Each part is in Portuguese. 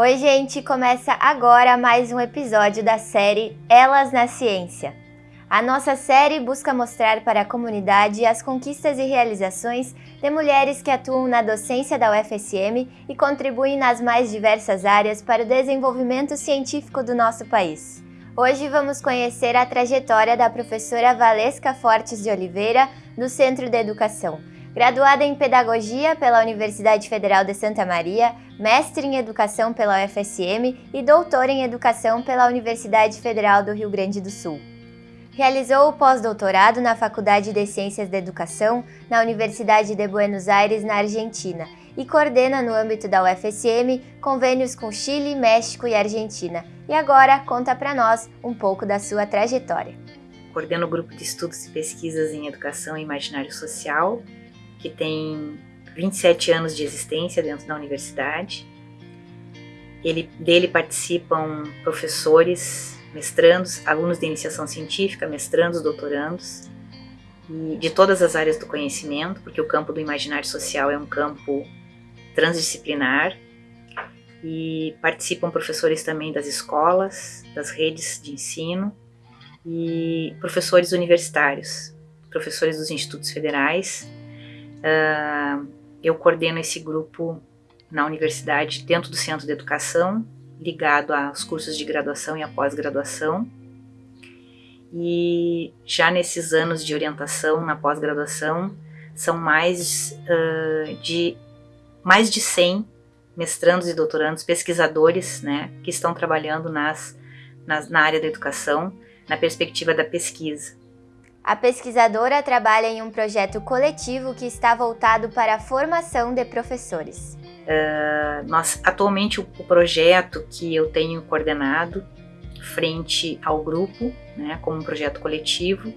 Oi, gente! Começa agora mais um episódio da série Elas na Ciência. A nossa série busca mostrar para a comunidade as conquistas e realizações de mulheres que atuam na docência da UFSM e contribuem nas mais diversas áreas para o desenvolvimento científico do nosso país. Hoje vamos conhecer a trajetória da professora Valesca Fortes de Oliveira, do Centro de Educação, Graduada em Pedagogia pela Universidade Federal de Santa Maria, mestre em Educação pela UFSM e doutor em Educação pela Universidade Federal do Rio Grande do Sul. Realizou o pós-doutorado na Faculdade de Ciências da Educação na Universidade de Buenos Aires, na Argentina, e coordena no âmbito da UFSM convênios com Chile, México e Argentina. E agora conta para nós um pouco da sua trajetória. Coordeno o grupo de estudos e pesquisas em educação e imaginário social que tem 27 anos de existência dentro da universidade. Ele, dele participam professores, mestrandos, alunos de iniciação científica, mestrandos, doutorandos, e de todas as áreas do conhecimento, porque o campo do imaginário social é um campo transdisciplinar, e participam professores também das escolas, das redes de ensino, e professores universitários, professores dos institutos federais, Uh, eu coordeno esse grupo na universidade, dentro do Centro de Educação, ligado aos cursos de graduação e a pós-graduação. E já nesses anos de orientação na pós-graduação, são mais uh, de mais de 100 mestrandos e doutorandos, pesquisadores, né, que estão trabalhando nas, nas, na área da educação, na perspectiva da pesquisa. A pesquisadora trabalha em um projeto coletivo que está voltado para a formação de professores. Uh, nós, atualmente, o, o, projeto que eu tenho coordenado frente ao grupo, né, como um projeto coletivo,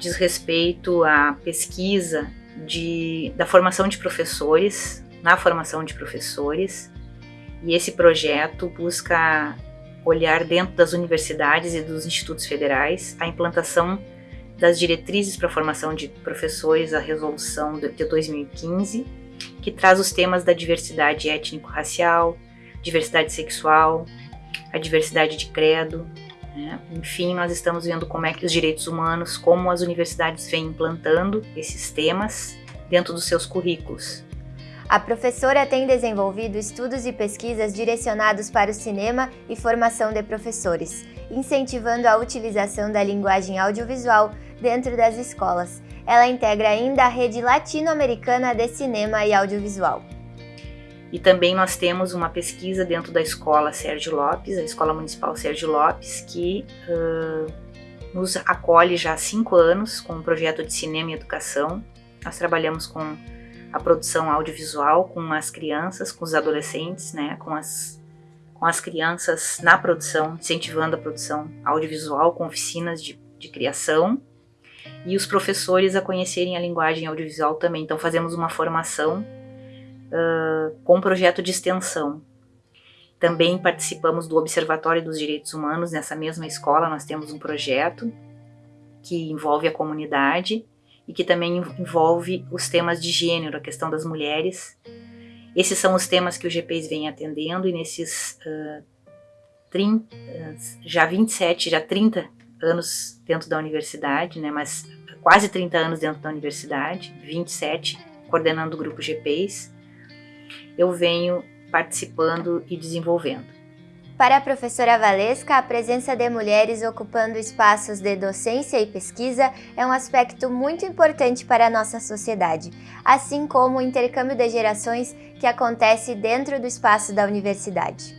diz respeito à pesquisa de, da formação de professores, na formação de professores, e esse projeto busca olhar dentro das universidades e dos institutos federais a implantação das diretrizes para a formação de professores, a resolução de 2015, que traz os temas da diversidade étnico-racial, diversidade sexual, a diversidade de credo. Né? Enfim, nós estamos vendo como é que os direitos humanos, como as universidades vêm implantando esses temas dentro dos seus currículos. A professora tem desenvolvido estudos e pesquisas direcionados para o cinema e formação de professores, incentivando a utilização da linguagem audiovisual dentro das escolas. Ela integra ainda a rede latino-americana de cinema e audiovisual. E também nós temos uma pesquisa dentro da escola Sérgio Lopes, a Escola Municipal Sérgio Lopes, que uh, nos acolhe já há cinco anos com um projeto de cinema e educação. Nós trabalhamos com a produção audiovisual com as crianças, com os adolescentes, né, com as com as crianças na produção, incentivando a produção audiovisual com oficinas de, de criação e os professores a conhecerem a linguagem audiovisual também. Então fazemos uma formação uh, com projeto de extensão. Também participamos do Observatório dos Direitos Humanos nessa mesma escola. Nós temos um projeto que envolve a comunidade e que também envolve os temas de gênero, a questão das mulheres. Esses são os temas que o GPs vem atendendo e nesses uh, 30, já 27, já 30 anos dentro da universidade, né, mas quase 30 anos dentro da universidade, 27 coordenando o grupo GPs, eu venho participando e desenvolvendo. Para a professora Valesca, a presença de mulheres ocupando espaços de docência e pesquisa é um aspecto muito importante para a nossa sociedade, assim como o intercâmbio de gerações que acontece dentro do espaço da universidade.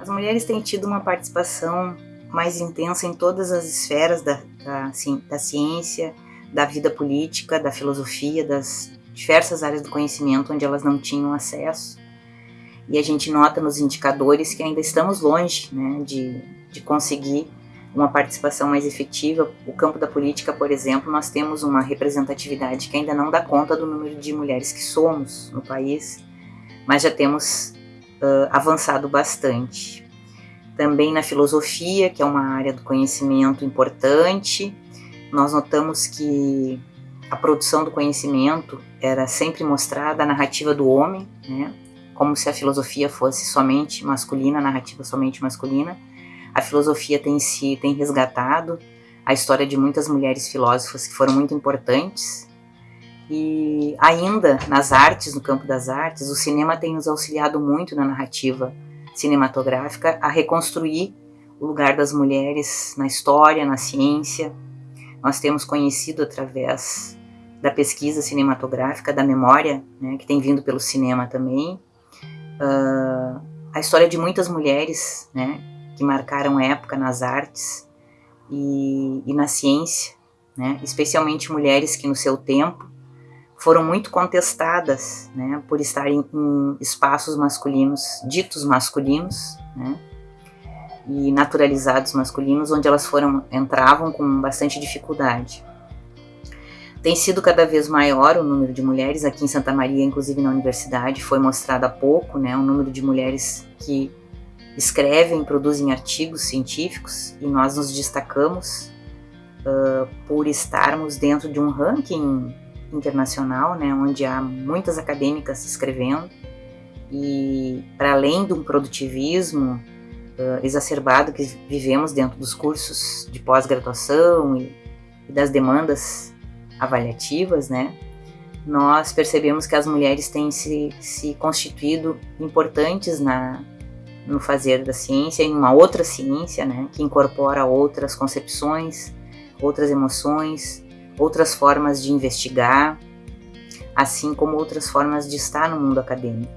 As mulheres têm tido uma participação mais intensa em todas as esferas da, da, da ciência, da vida política, da filosofia, das diversas áreas do conhecimento onde elas não tinham acesso e a gente nota nos indicadores que ainda estamos longe né, de, de conseguir uma participação mais efetiva. O campo da política, por exemplo, nós temos uma representatividade que ainda não dá conta do número de mulheres que somos no país, mas já temos uh, avançado bastante. Também na filosofia, que é uma área do conhecimento importante, nós notamos que a produção do conhecimento era sempre mostrada a narrativa do homem, né? Como se a filosofia fosse somente masculina, a narrativa somente masculina. A filosofia tem se tem resgatado a história de muitas mulheres filósofas que foram muito importantes. E ainda nas artes, no campo das artes, o cinema tem nos auxiliado muito na narrativa cinematográfica a reconstruir o lugar das mulheres na história, na ciência. Nós temos conhecido através da pesquisa cinematográfica, da memória, né, que tem vindo pelo cinema também, uh, a história de muitas mulheres né, que marcaram época nas artes e, e na ciência, né, especialmente mulheres que no seu tempo foram muito contestadas né, por estarem em espaços masculinos, ditos masculinos, né, e naturalizados masculinos, onde elas foram entravam com bastante dificuldade. Tem sido cada vez maior o número de mulheres aqui em Santa Maria, inclusive na universidade, foi mostrado há pouco, né, o número de mulheres que escrevem, produzem artigos científicos e nós nos destacamos uh, por estarmos dentro de um ranking internacional, né, onde há muitas acadêmicas escrevendo. E para além de um produtivismo uh, exacerbado que vivemos dentro dos cursos de pós-graduação e, e das demandas avaliativas, né, nós percebemos que as mulheres têm se, se constituído importantes na, no fazer da ciência, em uma outra ciência, né, que incorpora outras concepções, outras emoções, outras formas de investigar, assim como outras formas de estar no mundo acadêmico.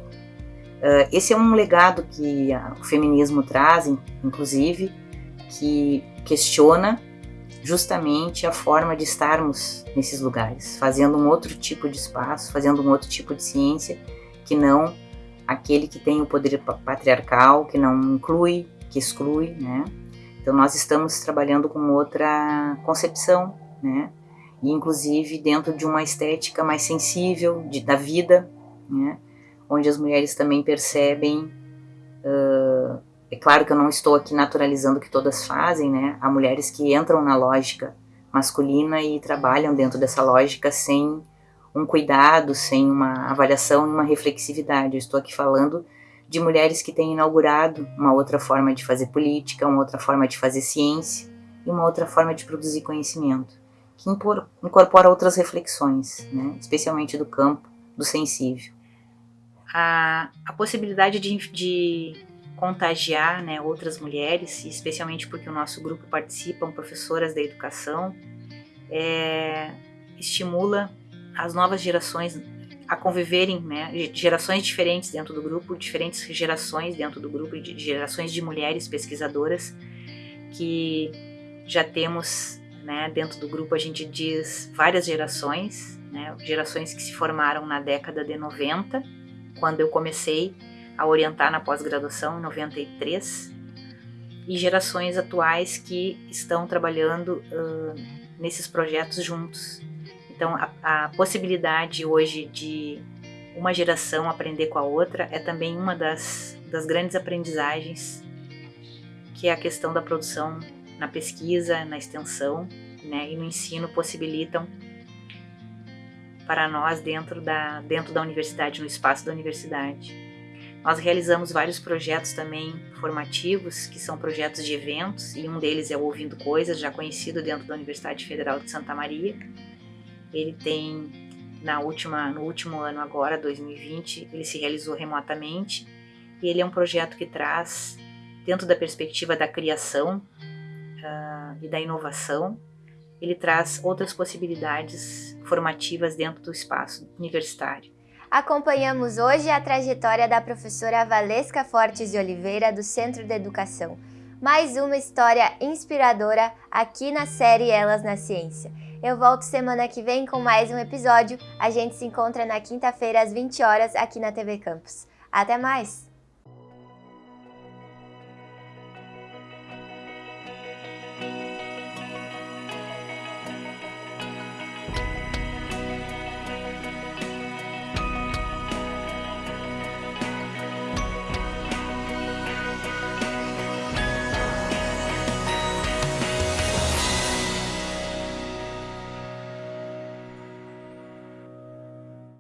Uh, esse é um legado que o feminismo traz, inclusive, que questiona justamente a forma de estarmos nesses lugares, fazendo um outro tipo de espaço, fazendo um outro tipo de ciência que não aquele que tem o poder patriarcal, que não inclui, que exclui, né? Então nós estamos trabalhando com outra concepção, né? E inclusive dentro de uma estética mais sensível de, da vida, né? Onde as mulheres também percebem uh, é claro que eu não estou aqui naturalizando o que todas fazem, né? Há mulheres que entram na lógica masculina e trabalham dentro dessa lógica sem um cuidado, sem uma avaliação uma reflexividade. Eu estou aqui falando de mulheres que têm inaugurado uma outra forma de fazer política, uma outra forma de fazer ciência e uma outra forma de produzir conhecimento, que incorpora outras reflexões, né? especialmente do campo do sensível. A, a possibilidade de, de contagiar né, outras mulheres, especialmente porque o nosso grupo participam professoras da educação, é, estimula as novas gerações a conviverem, né, gerações diferentes dentro do grupo, diferentes gerações dentro do grupo, gerações de mulheres pesquisadoras que já temos, né, dentro do grupo a gente diz várias gerações, né, gerações que se formaram na década de 90, quando eu comecei a orientar na pós-graduação em 93 e gerações atuais que estão trabalhando uh, nesses projetos juntos. Então, a, a, possibilidade hoje de uma geração aprender com a outra é também uma das, das grandes aprendizagens, que é a questão da produção na pesquisa, na extensão né, e no ensino possibilitam para nós dentro da, dentro da universidade, no espaço da universidade. Nós realizamos vários projetos também formativos, que são projetos de eventos, e um deles é o Ouvindo Coisas, já conhecido dentro da Universidade Federal de Santa Maria. Ele tem, na última, no último ano agora, 2020, ele se realizou remotamente, e ele é um projeto que traz, dentro da perspectiva da criação uh, e da inovação, ele traz outras possibilidades formativas dentro do espaço universitário. Acompanhamos hoje a trajetória da professora Valesca Fortes de Oliveira, do Centro de Educação. Mais uma história inspiradora aqui na série Elas na Ciência. Eu volto semana que vem com mais um episódio. A gente se encontra na quinta-feira às 20 horas aqui na TV Campus. Até mais!